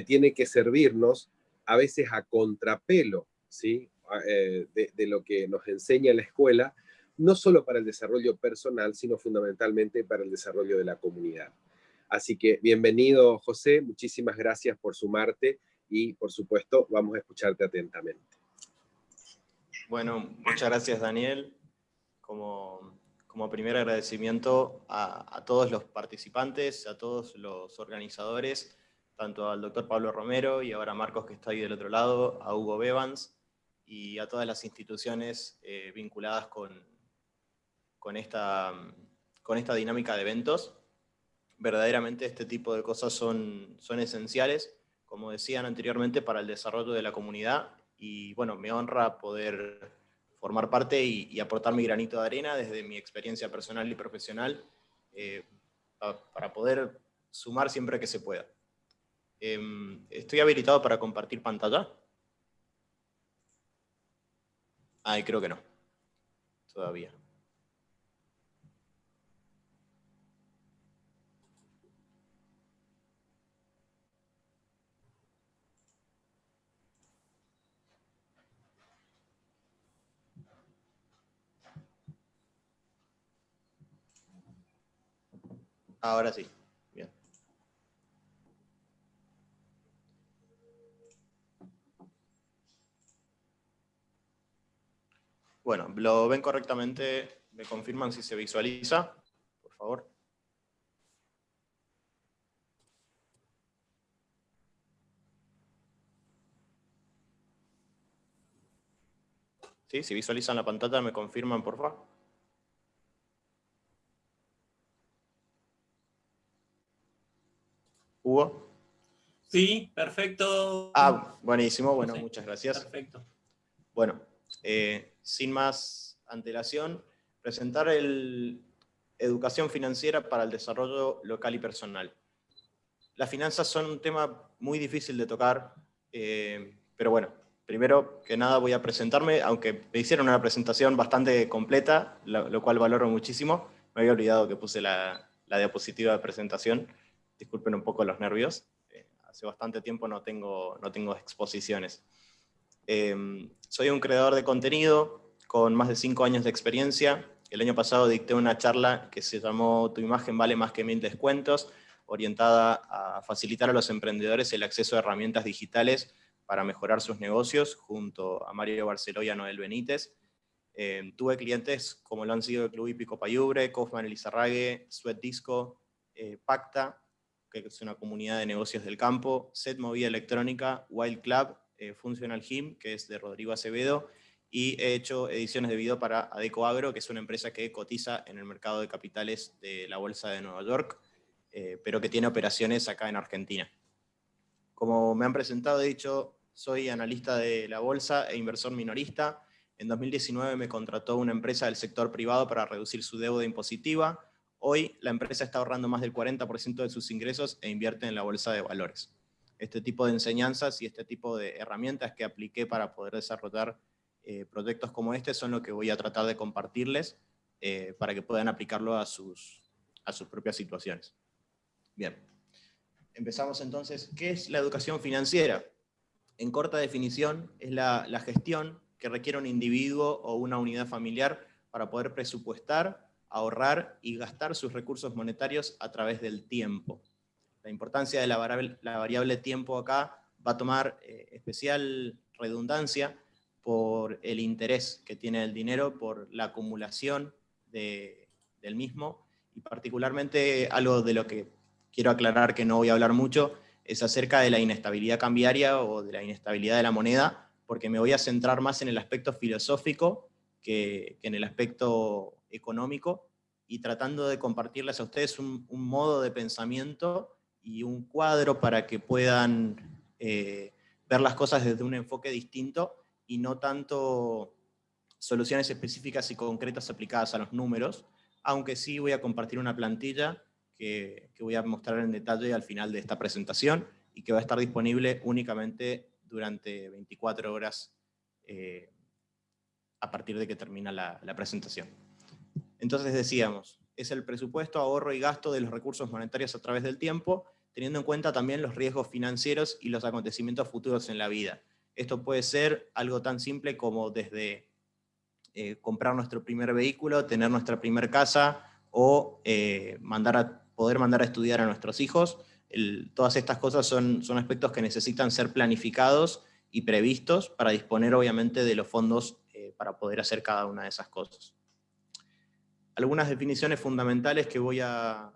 tiene que servirnos a veces a contrapelo ¿sí? Eh, de, lo que nos enseña la escuela, no solo para el desarrollo personal, sino fundamentalmente para el desarrollo de la comunidad. Así que bienvenido, José, muchísimas gracias por sumarte y, por supuesto, vamos a escucharte atentamente. Bueno, muchas gracias, Daniel. Como, como primer agradecimiento a todos los participantes, a todos los organizadores, tanto al doctor Pablo Romero y ahora a Marcos que está ahí del otro lado, a Hugo Bevans y a todas las instituciones eh, vinculadas con, con, esta, con esta dinámica de eventos. Verdaderamente este tipo de cosas son, son esenciales, como decían anteriormente, para el desarrollo de la comunidad y bueno, me honra poder formar parte y, aportar mi granito de arena desde mi experiencia personal y profesional eh, para poder sumar siempre que se pueda. Em, ¿Estoy habilitado para compartir pantalla? Ay, creo que no. Todavía. Ahora sí. Bueno, ¿lo ven correctamente? ¿Me confirman si se visualiza? Por favor. ¿Sí? Si visualizan la pantalla, ¿me confirman, por favor? ¿Hugo? Sí, perfecto. Ah, buenísimo. Bueno, muchas gracias. Perfecto. Bueno, eh, sin más antelación, presentar el Educación Financiera para el Desarrollo Local y Personal. Las finanzas son un tema muy difícil de tocar, eh, pero bueno, primero que nada voy a presentarme, aunque me hicieron una presentación bastante completa, lo, cual valoro muchísimo. Me había olvidado que puse la, diapositiva de presentación, disculpen un poco los nervios. Eh, hace bastante tiempo no tengo, no tengo exposiciones. Eh, soy un creador de contenido con más de cinco años de experiencia. El año pasado dicté una charla que se llamó Tu imagen vale más que mil descuentos, orientada a facilitar a los emprendedores el acceso a herramientas digitales para mejorar sus negocios, junto a Mario Barceló y a Noel Benítez. Eh, tuve clientes como lo han sido el Club Hípico Payubre, Kaufman Elizarrague, Sweat Disco, eh, Pacta, que es una comunidad de negocios del campo, Set Movida Electrónica, Wild Club eh, Functional Him, que es de Rodrigo Acevedo, y he hecho ediciones de video para Adeco Agro, que es una empresa que cotiza en el mercado de capitales de la Bolsa de Nueva York, eh, pero que tiene operaciones acá en Argentina. Como me han presentado, he dicho, soy analista de la bolsa e inversor minorista. En 2019 me contrató una empresa del sector privado para reducir su deuda impositiva. Hoy la empresa está ahorrando más del 40% de sus ingresos e invierte en la bolsa de valores este tipo de enseñanzas y este tipo de herramientas que apliqué para poder desarrollar eh, proyectos como este son lo que voy a tratar de compartirles eh, para que puedan aplicarlo a sus, a sus propias situaciones. Bien, empezamos entonces. ¿Qué es la educación financiera? En corta definición, es la, la gestión que requiere un individuo o una unidad familiar para poder presupuestar, ahorrar y gastar sus recursos monetarios a través del tiempo la importancia de la variable, tiempo acá va a tomar eh, especial redundancia por el interés que tiene el dinero, por la acumulación del mismo, y particularmente algo de lo que quiero aclarar que no voy a hablar mucho, es acerca de la inestabilidad cambiaria o de la inestabilidad de la moneda, porque me voy a centrar más en el aspecto filosófico que, en el aspecto económico, y tratando de compartirles a ustedes un modo de pensamiento y un cuadro para que puedan eh, ver las cosas desde un enfoque distinto y no tanto soluciones específicas y concretas aplicadas a los números, aunque sí voy a compartir una plantilla que, voy a mostrar en detalle al final de esta presentación y que va a estar disponible únicamente durante 24 horas eh, a partir de que termina la, la presentación. Entonces decíamos, es el presupuesto, ahorro y gasto de los recursos monetarios a través del tiempo, teniendo en cuenta también los riesgos financieros y los acontecimientos futuros en la vida. Esto puede ser algo tan simple como desde eh, comprar nuestro primer vehículo, tener nuestra primera casa, o eh, poder mandar a estudiar a nuestros hijos. todas estas cosas son, son aspectos que necesitan ser planificados y previstos para disponer obviamente de los fondos eh, para poder hacer cada una de esas cosas. Algunas definiciones fundamentales que voy a,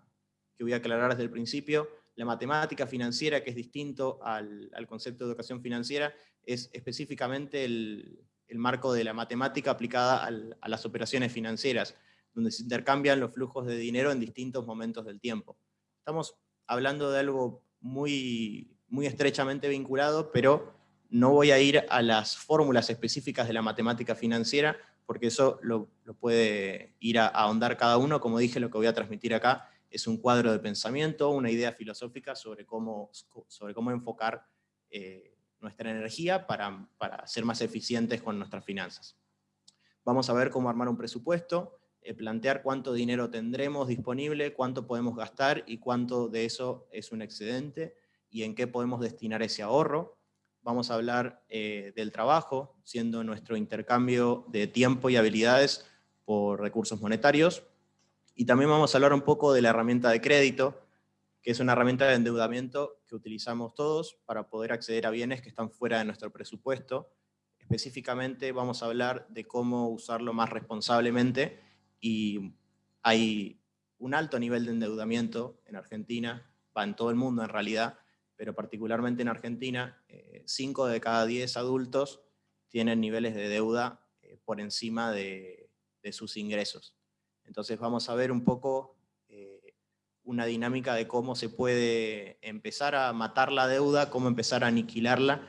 que voy a aclarar desde el principio. La matemática financiera, que es distinto al, al concepto de educación financiera, es específicamente el, el marco de la matemática aplicada a las operaciones financieras, donde se intercambian los flujos de dinero en distintos momentos del tiempo. Estamos hablando de algo muy, muy estrechamente vinculado, pero no voy a ir a las fórmulas específicas de la matemática financiera, porque eso lo, puede ir a, ahondar cada uno. Como dije, lo que voy a transmitir acá es un cuadro de pensamiento, una idea filosófica sobre cómo, sobre cómo enfocar eh, nuestra energía para, ser más eficientes con nuestras finanzas. Vamos a ver cómo armar un presupuesto, eh, plantear cuánto dinero tendremos disponible, cuánto podemos gastar y cuánto de eso es un excedente y en qué podemos destinar ese ahorro. Vamos a hablar eh, del trabajo, siendo nuestro intercambio de tiempo y habilidades por recursos monetarios. Y también vamos a hablar un poco de la herramienta de crédito, que es una herramienta de endeudamiento que utilizamos todos para poder acceder a bienes que están fuera de nuestro presupuesto. Específicamente vamos a hablar de cómo usarlo más responsablemente y hay un alto nivel de endeudamiento en Argentina, va en todo el mundo en realidad, pero particularmente en Argentina, 5 eh, de cada 10 adultos tienen niveles de deuda eh, por encima de, de, sus ingresos. Entonces vamos a ver un poco una dinámica de cómo se puede empezar a matar la deuda, cómo empezar a aniquilarla,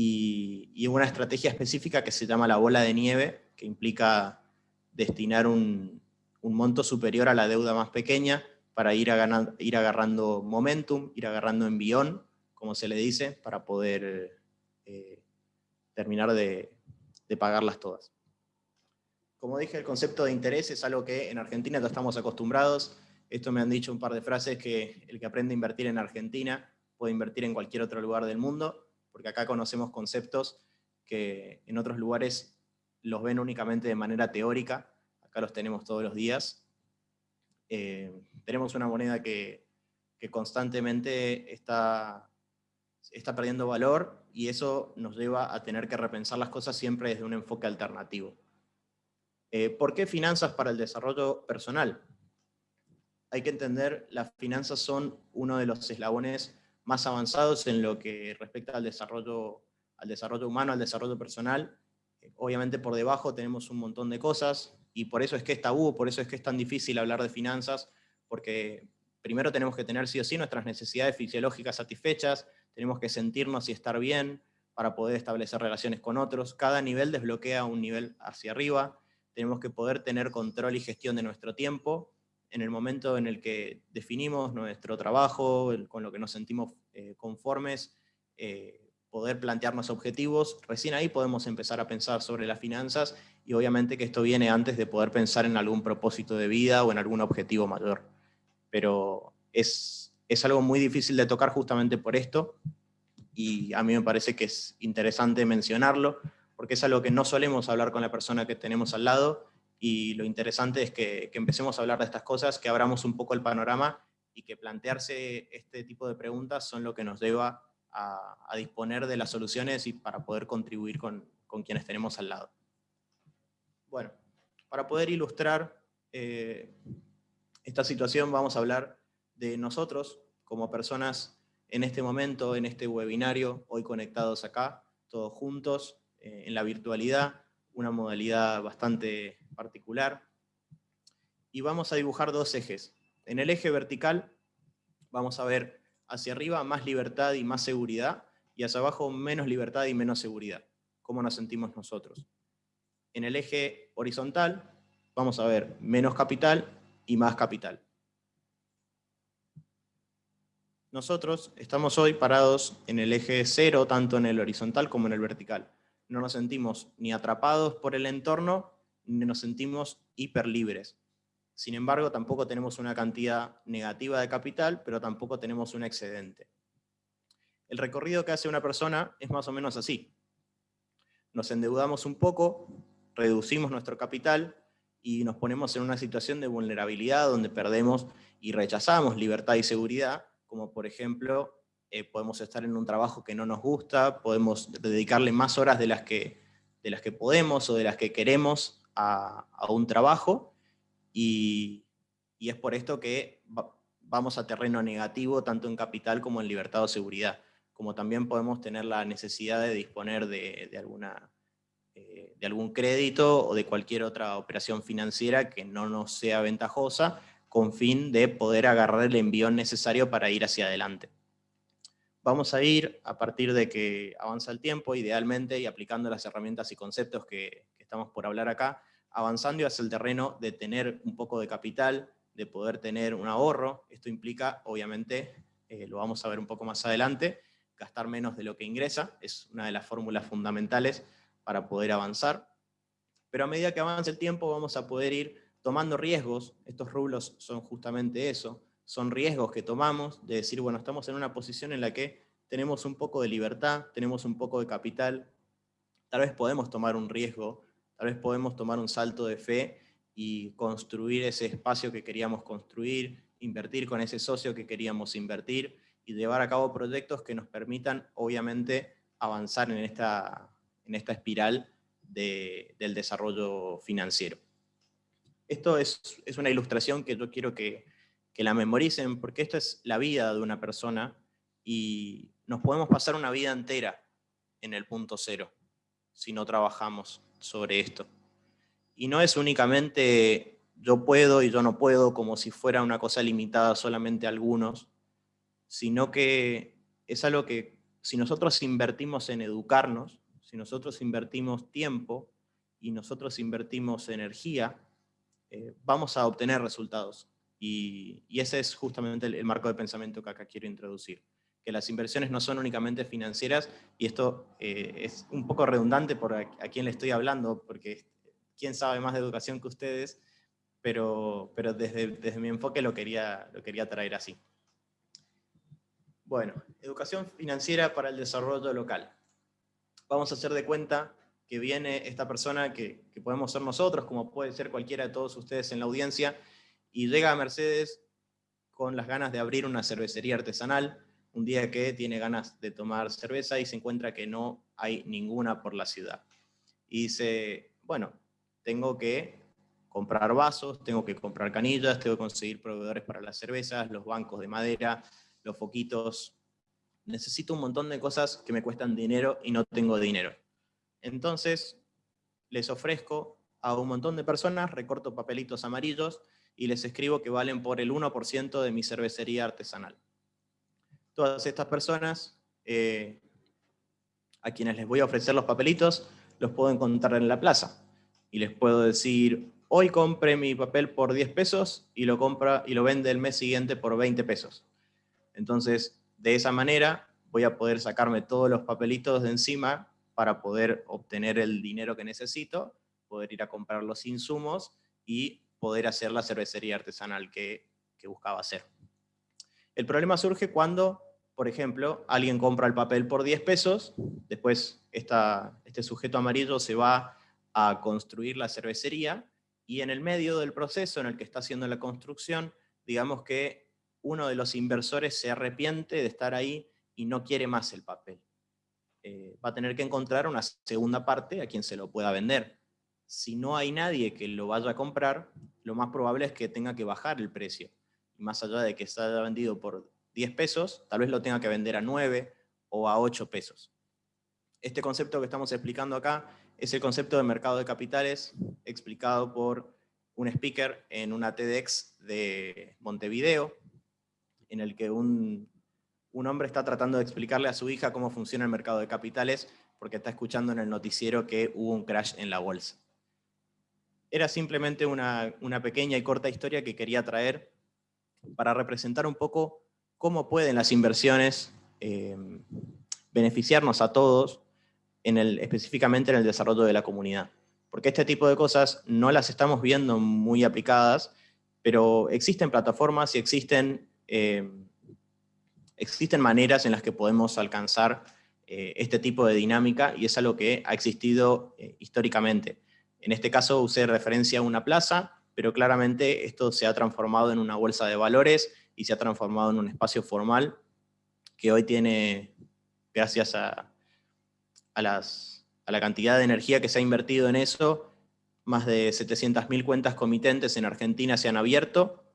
y, una estrategia específica que se llama la bola de nieve, que implica destinar un, monto superior a la deuda más pequeña para ir, ir agarrando momentum, ir agarrando envión, como se le dice, para poder eh, terminar de, pagarlas todas. Como dije, el concepto de interés es algo que en Argentina no estamos acostumbrados, esto me han dicho un par de frases que el que aprende a invertir en Argentina puede invertir en cualquier otro lugar del mundo, porque acá conocemos conceptos que en otros lugares los ven únicamente de manera teórica, acá los tenemos todos los días. Eh, tenemos una moneda que, constantemente está, está perdiendo valor y eso nos lleva a tener que repensar las cosas siempre desde un enfoque alternativo. Eh, ¿Por qué finanzas para el desarrollo personal? hay que entender, las finanzas son uno de los eslabones más avanzados en lo que respecta al desarrollo, al desarrollo humano, al desarrollo personal. Obviamente por debajo tenemos un montón de cosas, y por eso es que es tabú, por eso es que es tan difícil hablar de finanzas, porque primero tenemos que tener sí o sí nuestras necesidades fisiológicas satisfechas, tenemos que sentirnos y estar bien para poder establecer relaciones con otros, cada nivel desbloquea un nivel hacia arriba, tenemos que poder tener control y gestión de nuestro tiempo, en el momento en el que definimos nuestro trabajo, con lo que nos sentimos eh, conformes, eh, poder plantearnos objetivos, recién ahí podemos empezar a pensar sobre las finanzas y obviamente que esto viene antes de poder pensar en algún propósito de vida o en algún objetivo mayor. Pero es, es algo muy difícil de tocar justamente por esto y a mí me parece que es interesante mencionarlo porque es algo que no solemos hablar con la persona que tenemos al lado y lo interesante es que, empecemos a hablar de estas cosas, que abramos un poco el panorama y que plantearse este tipo de preguntas son lo que nos lleva a, disponer de las soluciones y para poder contribuir con, quienes tenemos al lado. Bueno, para poder ilustrar eh, esta situación vamos a hablar de nosotros como personas en este momento, en este webinario, hoy conectados acá, todos juntos, eh, en la virtualidad, una modalidad bastante particular. Y vamos a dibujar dos ejes. En el eje vertical vamos a ver hacia arriba más libertad y más seguridad, y hacia abajo menos libertad y menos seguridad. ¿Cómo nos sentimos nosotros? En el eje horizontal vamos a ver menos capital y más capital. Nosotros estamos hoy parados en el eje cero, tanto en el horizontal como en el vertical no nos sentimos ni atrapados por el entorno, ni nos sentimos hiper libres. Sin embargo, tampoco tenemos una cantidad negativa de capital, pero tampoco tenemos un excedente. El recorrido que hace una persona es más o menos así. Nos endeudamos un poco, reducimos nuestro capital y nos ponemos en una situación de vulnerabilidad donde perdemos y rechazamos libertad y seguridad, como por ejemplo, eh, podemos estar en un trabajo que no nos gusta, podemos dedicarle más horas de las que, de las que podemos o de las que queremos a, un trabajo, y, es por esto que vamos a terreno negativo tanto en capital como en libertad o seguridad, como también podemos tener la necesidad de disponer de, de alguna eh, de algún crédito o de cualquier otra operación financiera que no nos sea ventajosa, con fin de poder agarrar el envío necesario para ir hacia adelante. Vamos a ir, a partir de que avanza el tiempo, idealmente, y aplicando las herramientas y conceptos que, estamos por hablar acá, avanzando hacia el terreno de tener un poco de capital, de poder tener un ahorro. Esto implica, obviamente, eh, lo vamos a ver un poco más adelante, gastar menos de lo que ingresa, es una de las fórmulas fundamentales para poder avanzar. Pero a medida que avance el tiempo vamos a poder ir tomando riesgos, estos rublos son justamente eso, son riesgos que tomamos de decir, bueno, estamos en una posición en la que tenemos un poco de libertad, tenemos un poco de capital, tal vez podemos tomar un riesgo, tal vez podemos tomar un salto de fe y construir ese espacio que queríamos construir, invertir con ese socio que queríamos invertir y llevar a cabo proyectos que nos permitan, obviamente, avanzar en esta, en esta espiral del desarrollo financiero. Esto es, una ilustración que yo quiero que, la memoricen, porque esto es la vida de una persona y nos podemos pasar una vida entera en el punto cero si no trabajamos sobre esto. Y no es únicamente yo puedo y yo no puedo como si fuera una cosa limitada solamente a algunos, sino que es algo que si nosotros invertimos en educarnos, si nosotros invertimos tiempo y nosotros invertimos energía, eh, vamos a obtener resultados. Y, ese es justamente el, marco de pensamiento que acá quiero introducir. Que las inversiones no son únicamente financieras, y esto eh, es un poco redundante por a, quién le estoy hablando, porque quién sabe más de educación que ustedes, pero, pero desde, desde mi enfoque lo quería, lo quería traer así. Bueno, educación financiera para el desarrollo local vamos a hacer de cuenta que viene esta persona que, podemos ser nosotros, como puede ser cualquiera de todos ustedes en la audiencia, y llega a Mercedes con las ganas de abrir una cervecería artesanal, un día que tiene ganas de tomar cerveza y se encuentra que no hay ninguna por la ciudad. Y dice, bueno, tengo que comprar vasos, tengo que comprar canillas, tengo que conseguir proveedores para las cervezas, los bancos de madera, los foquitos, necesito un montón de cosas que me cuestan dinero y no tengo dinero. Entonces, les ofrezco a un montón de personas, recorto papelitos amarillos y les escribo que valen por el 1% de mi cervecería artesanal. Todas estas personas, eh, a quienes les voy a ofrecer los papelitos, los puedo encontrar en la plaza. Y les puedo decir, hoy compré mi papel por 10 pesos y lo, compra, y lo vende el mes siguiente por 20 pesos. Entonces, de esa manera voy a poder sacarme todos los papelitos de encima para poder obtener el dinero que necesito, poder ir a comprar los insumos y poder hacer la cervecería artesanal que, buscaba hacer. El problema surge cuando, por ejemplo, alguien compra el papel por 10 pesos, después este sujeto amarillo se va a construir la cervecería, y en el medio del proceso en el que está haciendo la construcción, digamos que uno de los inversores se arrepiente de estar ahí y no quiere más el papel. Eh, va a tener que encontrar una segunda parte a quien se lo pueda vender. Si no hay nadie que lo vaya a comprar, lo más probable es que tenga que bajar el precio. Y más allá de que se haya vendido por 10 pesos, tal vez lo tenga que vender a 9 o a 8 pesos. Este concepto que estamos explicando acá es el concepto de mercado de capitales explicado por un speaker en una TEDx de Montevideo, en el que un, hombre está tratando de explicarle a su hija cómo funciona el mercado de capitales porque está escuchando en el noticiero que hubo un crash en la bolsa. Era simplemente una, pequeña y corta historia que quería traer para representar un poco cómo pueden las inversiones eh, beneficiarnos a todos, en el, específicamente en el desarrollo de la comunidad. Porque este tipo de cosas no las estamos viendo muy aplicadas pero existen plataformas y existen, eh, existen maneras en las que podemos alcanzar eh, este tipo de dinámica y es algo que ha existido históricamente. En este caso usé referencia a una plaza, pero claramente esto se ha transformado en una bolsa de valores y se ha transformado en un espacio formal que hoy tiene, gracias a, a, las, a la cantidad de energía que se ha invertido en eso, más de 700.000 cuentas comitentes en Argentina se han abierto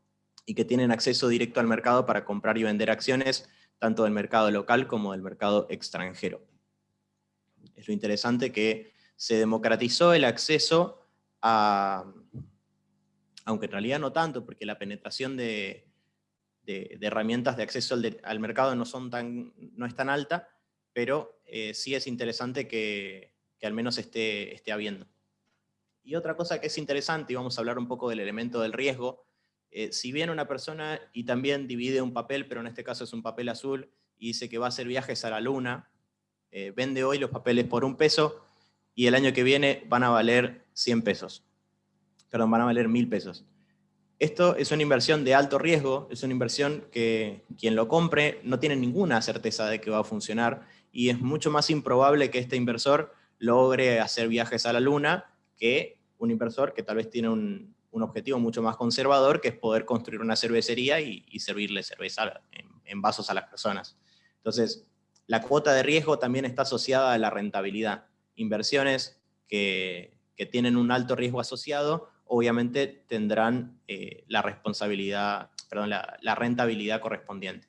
y que tienen acceso directo al mercado para comprar y vender acciones, tanto del mercado local como del mercado extranjero. Es lo interesante que se democratizó el acceso a, aunque en realidad no tanto, porque la penetración de, herramientas de acceso al, mercado no, son tan, no es tan alta, pero eh, sí es interesante que, al menos esté, esté habiendo. Y otra cosa que es interesante, y vamos a hablar un poco del elemento del riesgo, eh, si viene una persona y también divide un papel, pero en este caso es un papel azul, y dice que va a hacer viajes a la luna, eh, vende hoy los papeles por un peso, y el año que viene van a valer 100 pesos perdón, van a valer mil pesos. Esto es una inversión de alto riesgo, es una inversión que quien lo compre no tiene ninguna certeza de que va a funcionar y es mucho más improbable que este inversor logre hacer viajes a la luna que un inversor que tal vez tiene un, objetivo mucho más conservador, que es poder construir una cervecería y, servirle cerveza en, en, vasos a las personas. Entonces, la cuota de riesgo también está asociada a la rentabilidad. Inversiones que, que tienen un alto riesgo asociado obviamente tendrán eh, la responsabilidad, perdón, la, rentabilidad correspondiente.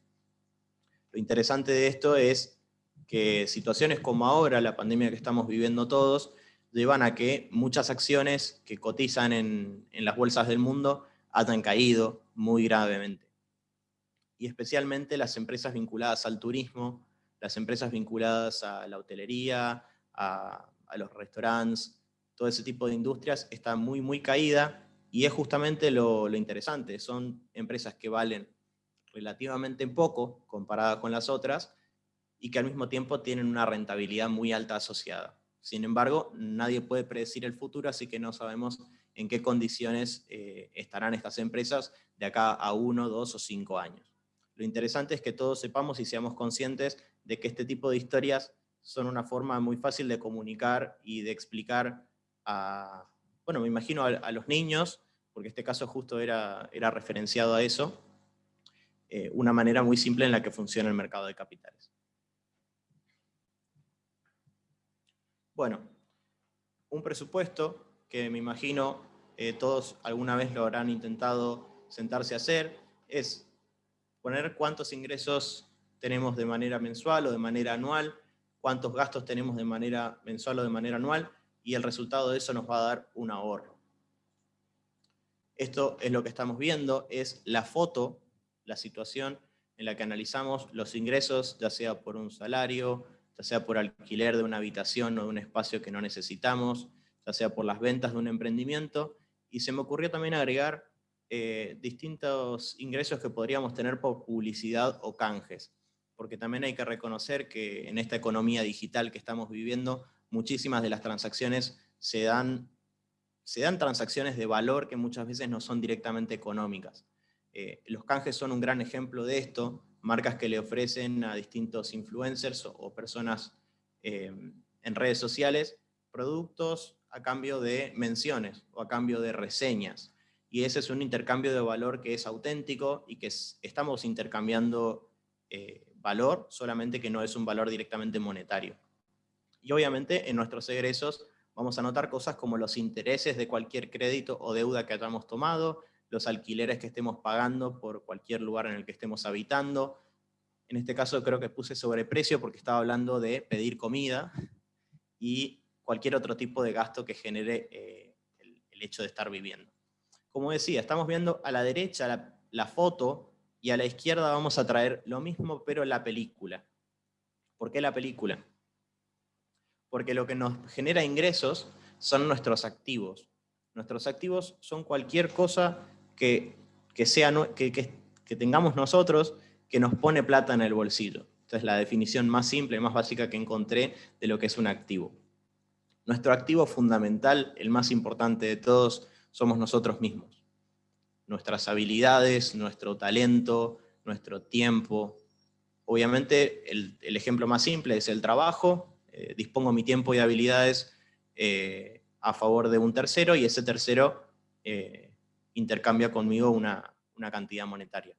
Lo interesante de esto es que situaciones como ahora, la pandemia que estamos viviendo todos, llevan a que muchas acciones que cotizan en, las bolsas del mundo hayan caído muy gravemente. Y especialmente las empresas vinculadas al turismo, las empresas vinculadas a la hotelería, a, los restaurantes, todo ese tipo de industrias está muy, muy caída y es justamente lo, interesante. Son empresas que valen relativamente poco comparada con las otras y que al mismo tiempo tienen una rentabilidad muy alta asociada. Sin embargo, nadie puede predecir el futuro, así que no sabemos en qué condiciones eh, estarán estas empresas de acá a uno, dos o cinco años. Lo interesante es que todos sepamos y seamos conscientes de que este tipo de historias son una forma muy fácil de comunicar y de explicar bueno, me imagino a, los niños, porque este caso justo era, era referenciado a eso, eh, una manera muy simple en la que funciona el mercado de capitales. Bueno, un presupuesto que me imagino eh, todos alguna vez lo habrán intentado sentarse a hacer, es poner cuántos ingresos tenemos de manera mensual o de manera anual, cuántos gastos tenemos de manera mensual o de manera anual, y el resultado de eso nos va a dar un ahorro. Esto es lo que estamos viendo, es la foto, la situación en la que analizamos los ingresos, ya sea por un salario, ya sea por alquiler de una habitación o de un espacio que no necesitamos, ya sea por las ventas de un emprendimiento, y se me ocurrió también agregar eh, distintos ingresos que podríamos tener por publicidad o canjes, porque también hay que reconocer que en esta economía digital que estamos viviendo, muchísimas de las transacciones se dan, se dan transacciones de valor que muchas veces no son directamente económicas. Eh, los canjes son un gran ejemplo de esto, marcas que le ofrecen a distintos influencers o, personas eh, en redes sociales productos a cambio de menciones o a cambio de reseñas. Y ese es un intercambio de valor que es auténtico y que estamos intercambiando eh, valor, solamente que no es un valor directamente monetario. Y obviamente en nuestros egresos vamos a notar cosas como los intereses de cualquier crédito o deuda que hayamos tomado, los alquileres que estemos pagando por cualquier lugar en el que estemos habitando. En este caso creo que puse sobreprecio porque estaba hablando de pedir comida y cualquier otro tipo de gasto que genere eh, el, hecho de estar viviendo. Como decía, estamos viendo a la derecha la, la foto y a la izquierda vamos a traer lo mismo pero la película. ¿Por qué la película? porque lo que nos genera ingresos son nuestros activos. Nuestros activos son cualquier cosa que, sea, que, que, tengamos nosotros que nos pone plata en el bolsillo. Esta es la definición más simple y más básica que encontré de lo que es un activo. Nuestro activo fundamental, el más importante de todos, somos nosotros mismos. nuestras habilidades, nuestro talento, nuestro tiempo. Obviamente el, ejemplo más simple es el trabajo, eh, dispongo mi tiempo y habilidades eh, a favor de un tercero y ese tercero eh, intercambia conmigo una, cantidad monetaria.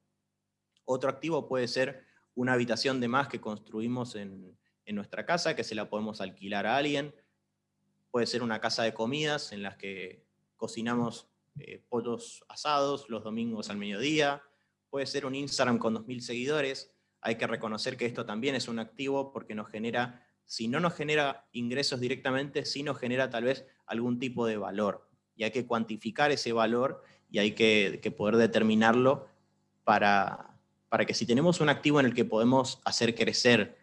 Otro activo puede ser una habitación de más que construimos en, en nuestra casa, que se la podemos alquilar a alguien. Puede ser una casa de comidas en las que cocinamos eh, pollos asados los domingos al mediodía, puede ser un Instagram con 2.000 seguidores, hay que reconocer que esto también es un activo porque nos genera, si no nos genera ingresos directamente, sí nos genera tal vez algún tipo de valor, y hay que cuantificar ese valor y hay que, poder determinarlo para, para que si tenemos un activo en el que podemos hacer crecer,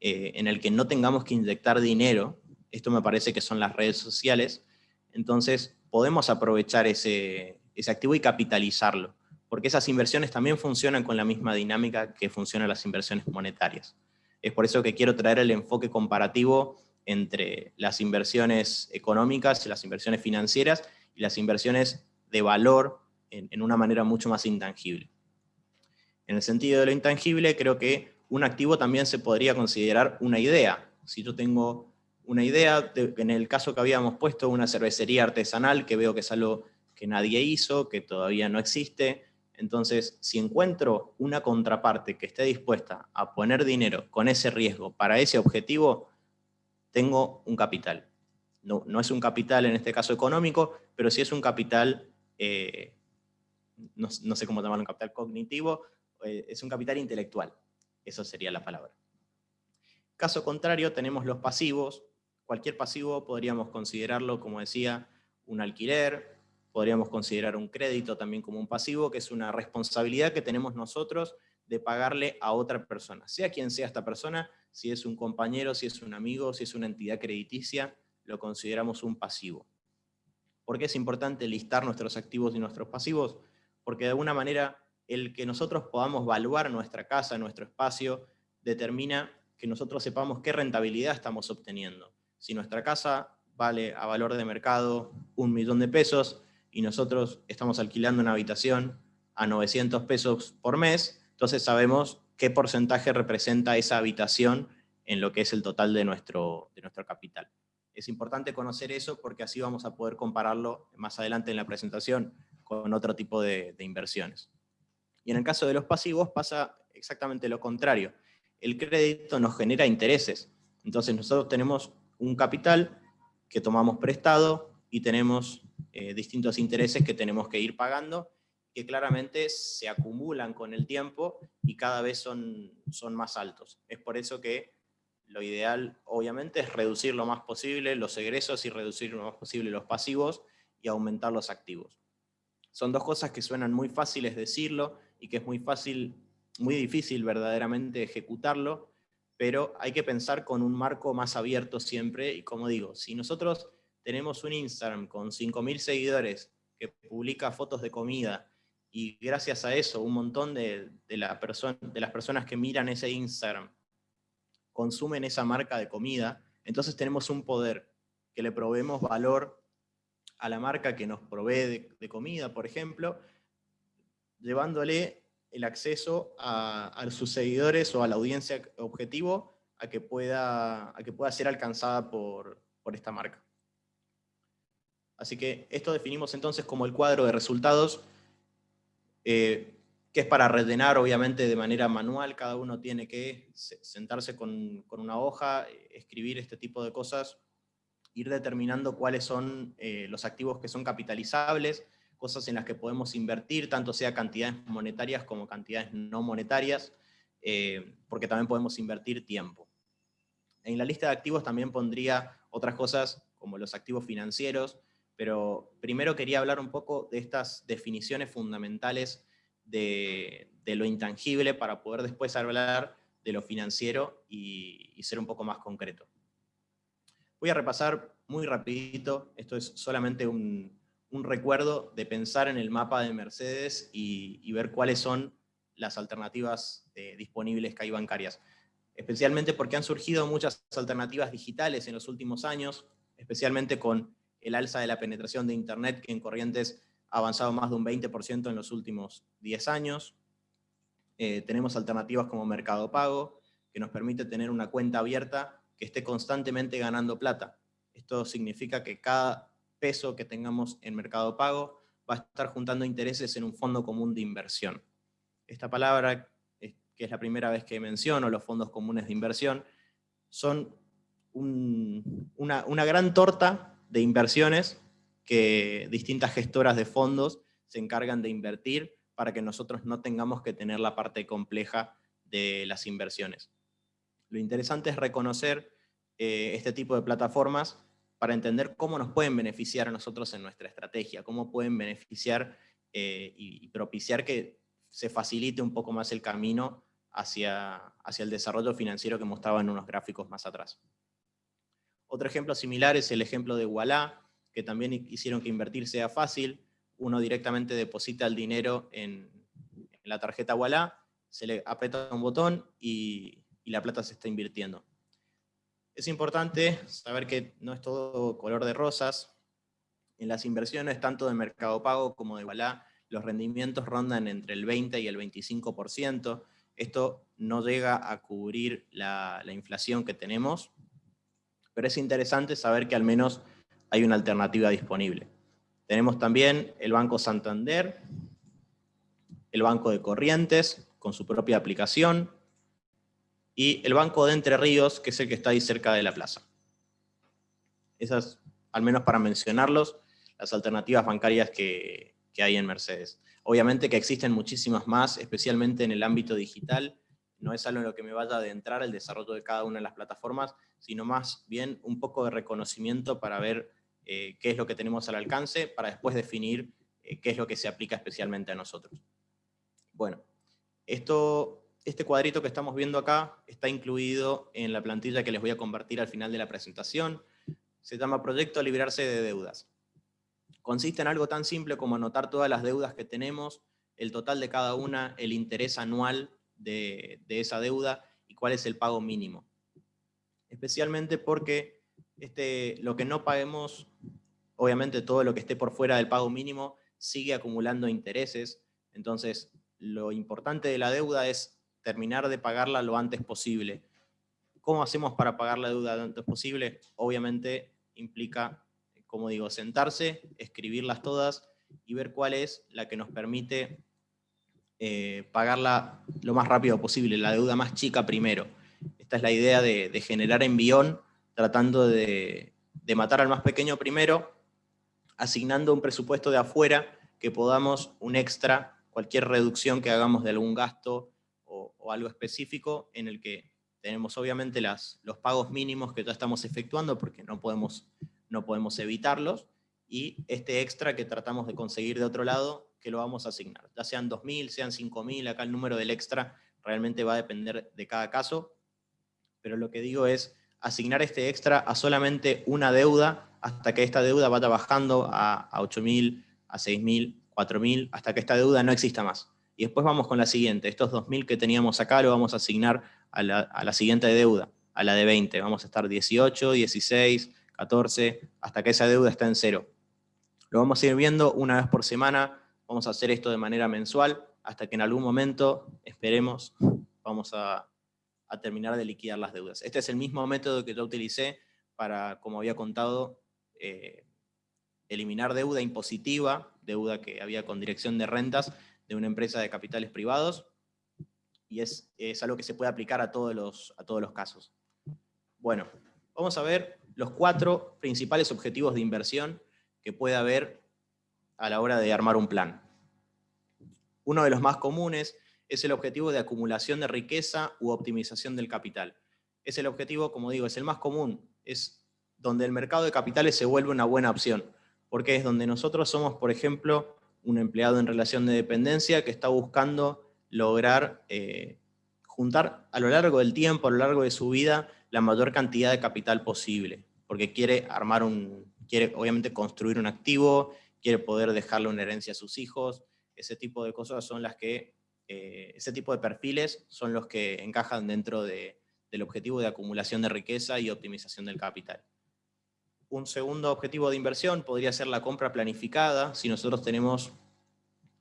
eh, en el que no tengamos que inyectar dinero, esto me parece que son las redes sociales, entonces podemos aprovechar ese, activo y capitalizarlo, porque esas inversiones también funcionan con la misma dinámica que funcionan las inversiones monetarias. Es por eso que quiero traer el enfoque comparativo entre las inversiones económicas, las inversiones financieras y las inversiones de valor en, una manera mucho más intangible. En el sentido de lo intangible, creo que un activo también se podría considerar una idea. Si yo tengo una idea, en el caso que habíamos puesto, una cervecería artesanal, que veo que es algo que nadie hizo, que todavía no existe. Entonces, si encuentro una contraparte que esté dispuesta a poner dinero con ese riesgo para ese objetivo, tengo un capital. No, no es un capital en este caso económico, pero sí es un capital, eh, no, sé cómo llamarlo, un capital cognitivo, eh, es un capital intelectual. Eso sería la palabra. Caso contrario, tenemos los pasivos, Cualquier pasivo podríamos considerarlo, como decía, un alquiler, podríamos considerar un crédito también como un pasivo, que es una responsabilidad que tenemos nosotros de pagarle a otra persona, sea quien sea esta persona, si es un compañero, si es un amigo, si es una entidad crediticia, lo consideramos un pasivo. ¿Por qué es importante listar nuestros activos y nuestros pasivos? Porque de alguna manera el que nosotros podamos evaluar nuestra casa, nuestro espacio, determina que nosotros sepamos qué rentabilidad estamos obteniendo. Si nuestra casa vale a valor de mercado un millón de pesos y nosotros estamos alquilando una habitación a 900 pesos por mes, entonces sabemos qué porcentaje representa esa habitación en lo que es el total de nuestro, de nuestro capital. Es importante conocer eso porque así vamos a poder compararlo más adelante en la presentación con otro tipo de, inversiones. Y en el caso de los pasivos pasa exactamente lo contrario. El crédito nos genera intereses. Entonces nosotros tenemos un capital que tomamos prestado y tenemos eh, distintos intereses que tenemos que ir pagando, que claramente se acumulan con el tiempo y cada vez son, son más altos. Es por eso que lo ideal, obviamente, es reducir lo más posible los egresos y reducir lo más posible los pasivos y aumentar los activos. Son dos cosas que suenan muy fáciles decirlo y que es muy fácil, muy difícil verdaderamente ejecutarlo, pero hay que pensar con un marco más abierto siempre, y como digo, si nosotros tenemos un Instagram con 5.000 seguidores que publica fotos de comida, y gracias a eso un montón de, de las personas que miran ese Instagram consumen esa marca de comida, entonces tenemos un poder que le proveemos valor a la marca que nos provee de comida, por ejemplo, llevándole el acceso a, sus seguidores o a la audiencia objetivo a que pueda, a que pueda ser alcanzada por, esta marca. Así que esto definimos entonces como el cuadro de resultados, eh, que es para rellenar obviamente de manera manual, cada uno tiene que sentarse con, una hoja, escribir este tipo de cosas, ir determinando cuáles son eh, los activos que son capitalizables, cosas en las que podemos invertir, tanto sea cantidades monetarias como cantidades no monetarias, eh, porque también podemos invertir tiempo. En la lista de activos también pondría otras cosas como los activos financieros, pero primero quería hablar un poco de estas definiciones fundamentales de, lo intangible para poder después hablar de lo financiero y, ser un poco más concreto. Voy a repasar muy rapidito, esto es solamente un, un recuerdo de pensar en el mapa de Mercedes y, ver cuáles son las alternativas eh, disponibles que hay bancarias. Especialmente porque han surgido muchas alternativas digitales en los últimos años, especialmente con el alza de la penetración de Internet, que en Corrientes ha avanzado más de un 20% en los últimos 10 años. Eh, tenemos alternativas como Mercado Pago, que nos permite tener una cuenta abierta que esté constantemente ganando plata. Esto significa que cada peso que tengamos en Mercado Pago va a estar juntando intereses en un fondo común de inversión. Esta palabra, que es la primera vez que menciono, los fondos comunes de inversión, son una, una gran torta de inversiones que distintas gestoras de fondos se encargan de invertir para que nosotros no tengamos que tener la parte compleja de las inversiones. Lo interesante es reconocer eh, este tipo de plataformas para entender cómo nos pueden beneficiar a nosotros en nuestra estrategia, cómo pueden beneficiar eh, y propiciar que se facilite un poco más el camino hacia, hacia el desarrollo financiero que mostraba en unos gráficos más atrás. Otro ejemplo similar es el ejemplo de Walla, que también hicieron que invertir sea fácil. Uno directamente deposita el dinero en, la tarjeta Walla, se le aprieta un botón y, la plata se está invirtiendo. Es importante saber que no es todo color de rosas. En las inversiones, tanto de Mercado Pago como de Walla, los rendimientos rondan entre el 20 y el 25%. Esto no llega a cubrir la inflación que tenemos, pero es interesante saber que al menos hay una alternativa disponible. Tenemos también el Banco Santander, el Banco de Corrientes, con su propia aplicación, y el Banco de Entre Ríos, que es el que está ahí cerca de la plaza. Esas, al menos para mencionarlos, las alternativas bancarias que, que hay en Mercedes. Obviamente que existen muchísimas más, especialmente en el ámbito digital, no es algo en lo que me vaya a adentrar el desarrollo de cada una de las plataformas, sino más bien un poco de reconocimiento para ver eh, qué es lo que tenemos al alcance, para después definir eh, qué es lo que se aplica especialmente a nosotros. Bueno, esto, este cuadrito que estamos viendo acá está incluido en la plantilla que les voy a compartir al final de la presentación. Se llama Proyecto a Librarse de Deudas. Consiste en algo tan simple como anotar todas las deudas que tenemos, el total de cada una, el interés anual de, de esa deuda y cuál es el pago mínimo. Especialmente porque este, lo que no paguemos, obviamente todo lo que esté por fuera del pago mínimo sigue acumulando intereses, entonces lo importante de la deuda es terminar de pagarla lo antes posible. ¿Cómo hacemos para pagar la deuda lo antes posible? Obviamente implica, como digo, sentarse, escribirlas todas y ver cuál es la que nos permite eh, pagarla lo más rápido posible, la deuda más chica primero. Esta es la idea de, de generar envión tratando de, matar al más pequeño primero, asignando un presupuesto de afuera que podamos un extra, cualquier reducción que hagamos de algún gasto o, algo específico en el que tenemos obviamente las, los pagos mínimos que ya estamos efectuando porque no podemos, no podemos evitarlos, y este extra que tratamos de conseguir de otro lado, que lo vamos a asignar. Ya sean 2.000, sean 5.000, acá el número del extra realmente va a depender de cada caso, pero lo que digo es, asignar este extra a solamente una deuda hasta que esta deuda vaya bajando a, 8.000, a 6.000, 4.000, hasta que esta deuda no exista más. Y después vamos con la siguiente. Estos 2.000 que teníamos acá lo vamos a asignar a la, a la siguiente deuda, a la de 20. Vamos a estar 18, 16, 14, hasta que esa deuda está en cero. Lo vamos a ir viendo una vez por semana. Vamos a hacer esto de manera mensual, hasta que en algún momento, esperemos, vamos a, a terminar de liquidar las deudas. Este es el mismo método que yo utilicé para, como había contado, eh, eliminar deuda impositiva, deuda que había con dirección de rentas de una empresa de capitales privados, y es, es algo que se puede aplicar a todos, los, a todos los casos. Bueno, vamos a ver los cuatro principales objetivos de inversión que puede haber a la hora de armar un plan. Uno de los más comunes es el objetivo de acumulación de riqueza u optimización del capital. Es el objetivo, como digo, es el más común, es donde el mercado de capitales se vuelve una buena opción, porque es donde nosotros somos, por ejemplo, un empleado en relación de dependencia que está buscando lograr eh, juntar a lo largo del tiempo, a lo largo de su vida, la mayor cantidad de capital posible, porque quiere armar un, quiere obviamente construir un activo, quiere poder dejarle una herencia a sus hijos, ese tipo de cosas son las que eh, ese tipo de perfiles son los que encajan dentro del objetivo de acumulación de riqueza y optimización del capital. Un segundo objetivo de inversión podría ser la compra planificada. Si nosotros tenemos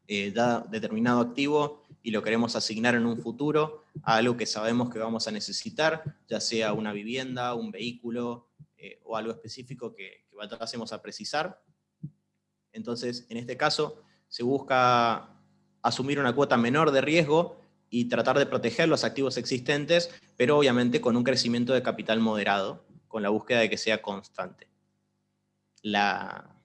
eh, determinado activo y lo queremos asignar en un futuro a algo que sabemos que vamos a necesitar, ya sea una vivienda, un vehículo eh, o algo específico que, que vayamos a precisar. Entonces, en este caso, se busca asumir una cuota menor de riesgo y tratar de proteger los activos existentes, pero obviamente con un crecimiento de capital moderado, con la búsqueda de que sea constante. La,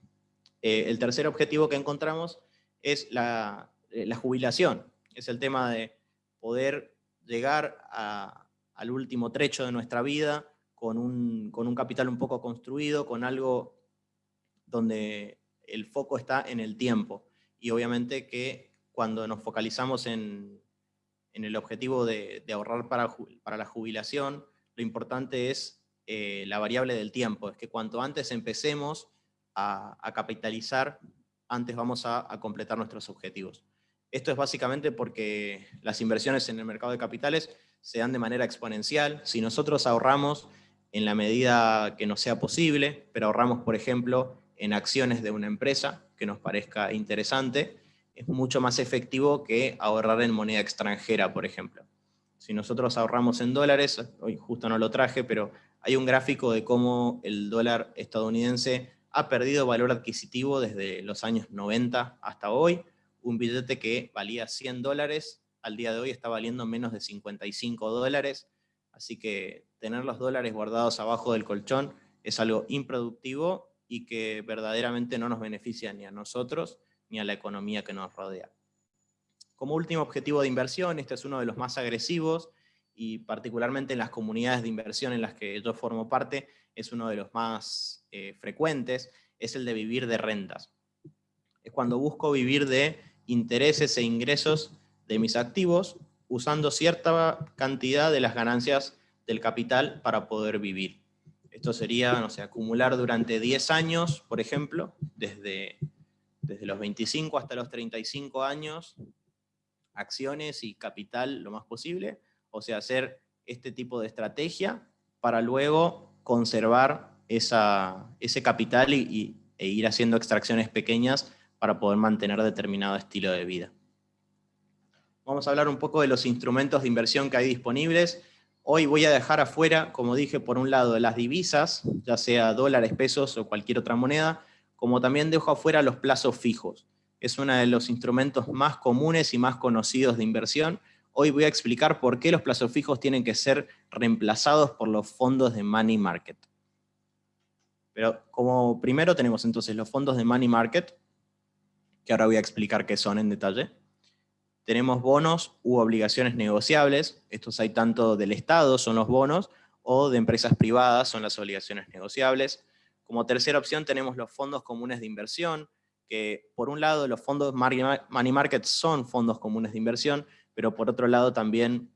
eh, el tercer objetivo que encontramos es la, eh, la, jubilación, es el tema de poder llegar al último trecho de nuestra vida con un, con un capital un poco construido, con algo donde el foco está en el tiempo. Y obviamente que cuando nos focalizamos en, en el objetivo de, ahorrar para, para, la jubilación, lo importante es eh, la variable del tiempo, es que cuanto antes empecemos a, capitalizar, antes vamos a, a, completar nuestros objetivos. Esto es básicamente porque las inversiones en el mercado de capitales se dan de manera exponencial. Si nosotros ahorramos en la medida que nos sea posible, pero ahorramos, por ejemplo, en acciones de una empresa que nos parezca interesante, es mucho más efectivo que ahorrar en moneda extranjera, por ejemplo. Si nosotros ahorramos en dólares, hoy justo no lo traje, pero hay un gráfico de cómo el dólar estadounidense ha perdido valor adquisitivo desde los años 90 hasta hoy. Un billete que valía 100 dólares, al día de hoy está valiendo menos de 55 dólares. Así que tener los dólares guardados abajo del colchón es algo improductivo y que verdaderamente no nos beneficia ni a nosotros ni a la economía que nos rodea. Como último objetivo de inversión, este es uno de los más agresivos y particularmente en las comunidades de inversión en las que yo formo parte, es uno de los más eh, frecuentes, es el de vivir de rentas. Es cuando busco vivir de intereses e ingresos de mis activos usando cierta cantidad de las ganancias del capital para poder vivir. Esto sería, no sé, acumular durante 10 años, por ejemplo, desde, desde los 25 hasta los 35 años, acciones y capital lo más posible, o sea, hacer este tipo de estrategia para luego conservar esa, ese capital y, e ir haciendo extracciones pequeñas para poder mantener determinado estilo de vida. Vamos a hablar un poco de los instrumentos de inversión que hay disponibles. Hoy voy a dejar afuera, como dije, por un lado las divisas, ya sea dólares, pesos o cualquier otra moneda, como también dejo afuera los plazos fijos. Es uno de los instrumentos más comunes y más conocidos de inversión. Hoy voy a explicar por qué los plazos fijos tienen que ser reemplazados por los fondos de money market. Pero como primero tenemos entonces los fondos de money market, que ahora voy a explicar qué son en detalle. Tenemos bonos u obligaciones negociables, estos hay tanto del Estado, son los bonos, o de empresas privadas, son las obligaciones negociables. Como tercera opción tenemos los fondos comunes de inversión, que por un lado los fondos money market son fondos comunes de inversión, pero por otro lado también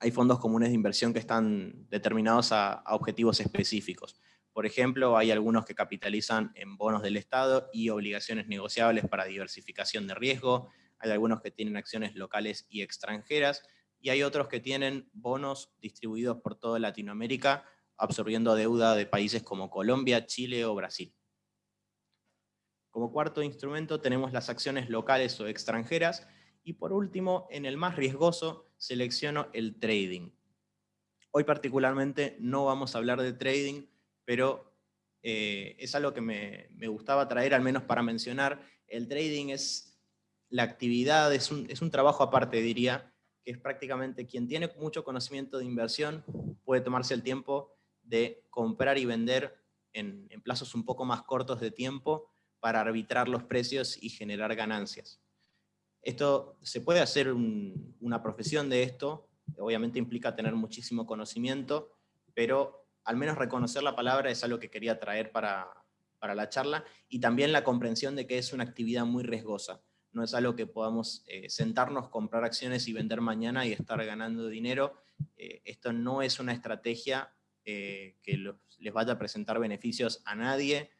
hay fondos comunes de inversión que están determinados a, objetivos específicos. Por ejemplo, hay algunos que capitalizan en bonos del Estado y obligaciones negociables para diversificación de riesgo, hay algunos que tienen acciones locales y extranjeras, y hay otros que tienen bonos distribuidos por toda Latinoamérica, absorbiendo deuda de países como Colombia, Chile o Brasil. Como cuarto instrumento tenemos las acciones locales o extranjeras, y por último, en el más riesgoso, selecciono el trading. Hoy particularmente no vamos a hablar de trading, pero eh, es algo que me, me gustaba traer, al menos para mencionar. El trading es la actividad es un, es un trabajo aparte, diría, que es prácticamente quien tiene mucho conocimiento de inversión puede tomarse el tiempo de comprar y vender en, plazos un poco más cortos de tiempo para arbitrar los precios y generar ganancias. Esto se puede hacer una profesión de esto, obviamente implica tener muchísimo conocimiento, pero al menos reconocer la palabra es algo que quería traer para, para la charla, y también la comprensión de que es una actividad muy riesgosa no es algo que podamos eh, sentarnos, comprar acciones y vender mañana y estar ganando dinero. Eh, esto no es una estrategia eh, que les vaya a presentar beneficios a nadie,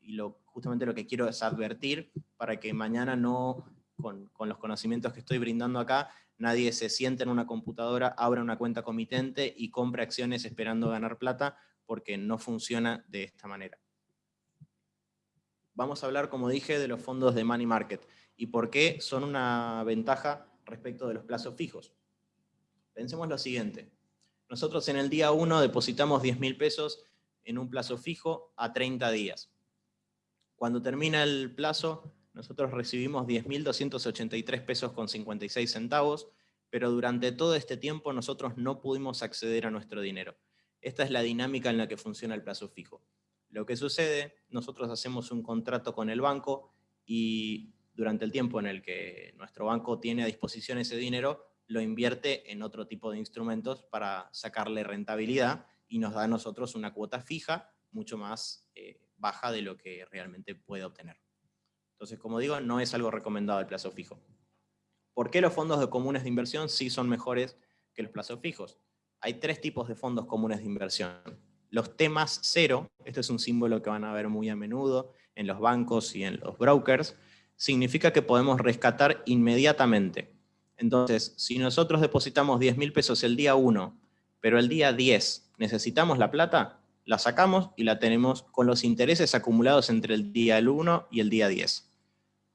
y lo, justamente lo que quiero es advertir para que mañana no, con, con, los conocimientos que estoy brindando acá, nadie se siente en una computadora, abra una cuenta comitente y compre acciones esperando ganar plata, porque no funciona de esta manera. vamos a hablar, como dije, de los fondos de money market y por qué son una ventaja respecto de los plazos fijos. Pensemos lo siguiente. Nosotros en el día 1 depositamos 10 mil pesos en un plazo fijo a 30 días. Cuando termina el plazo, nosotros recibimos 10.283 pesos con 56 centavos, pero durante todo este tiempo nosotros no pudimos acceder a nuestro dinero. Esta es la dinámica en la que funciona el plazo fijo. Lo que sucede, nosotros hacemos un contrato con el banco y durante el tiempo en el que nuestro banco tiene a disposición ese dinero, lo invierte en otro tipo de instrumentos para sacarle rentabilidad y nos da a nosotros una cuota fija mucho más eh, baja de lo que realmente puede obtener. Entonces, como digo, no es algo recomendado el plazo fijo. ¿Por qué los fondos de comunes de inversión sí son mejores que los plazos fijos? Hay tres tipos de fondos comunes de inversión. Los temas cero, este es un símbolo que van a ver muy a menudo en los bancos y en los brokers, significa que podemos rescatar inmediatamente. Entonces, si nosotros depositamos 10 mil pesos el día 1, pero el día 10 necesitamos la plata, la sacamos y la tenemos con los intereses acumulados entre el día 1 y el día 10.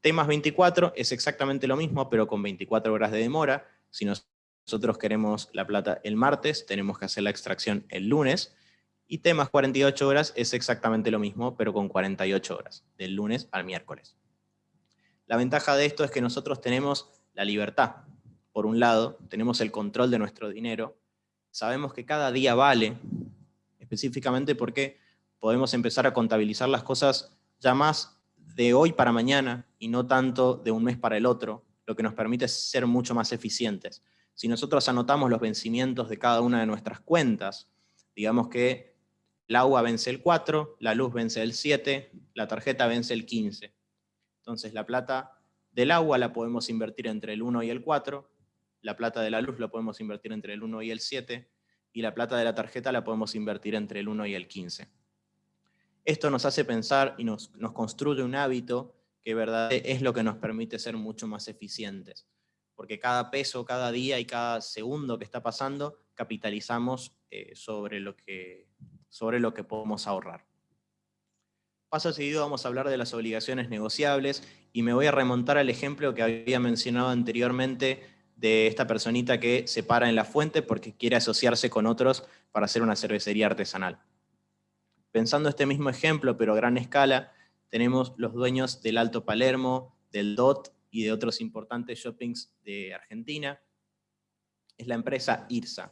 Temas 24 es exactamente lo mismo, pero con 24 horas de demora. Si nosotros queremos la plata el martes, tenemos que hacer la extracción el lunes. Y temas 48 horas es exactamente lo mismo, pero con 48 horas, del lunes al miércoles. La ventaja de esto es que nosotros tenemos la libertad. Por un lado, tenemos el control de nuestro dinero. Sabemos que cada día vale, específicamente porque podemos empezar a contabilizar las cosas ya más de hoy para mañana y no tanto de un mes para el otro, lo que nos permite ser mucho más eficientes. Si nosotros anotamos los vencimientos de cada una de nuestras cuentas, digamos que el agua vence el 4, la luz vence el 7, la tarjeta vence el 15. Entonces la plata del agua la podemos invertir entre el 1 y el 4, la plata de la luz la podemos invertir entre el 1 y el 7, y la plata de la tarjeta la podemos invertir entre el 1 y el 15. Esto nos hace pensar y nos, construye un hábito que verdad es lo que nos permite ser mucho más eficientes. Porque cada peso, cada día y cada segundo que está pasando, capitalizamos eh, sobre lo que sobre lo que podemos ahorrar. Paso seguido vamos a hablar de las obligaciones negociables y me voy a remontar al ejemplo que había mencionado anteriormente de esta personita que se para en la fuente porque quiere asociarse con otros para hacer una cervecería artesanal. Pensando este mismo ejemplo, pero a gran escala, tenemos los dueños del Alto Palermo, del DOT y de otros importantes shoppings de Argentina. Es la empresa IRSA.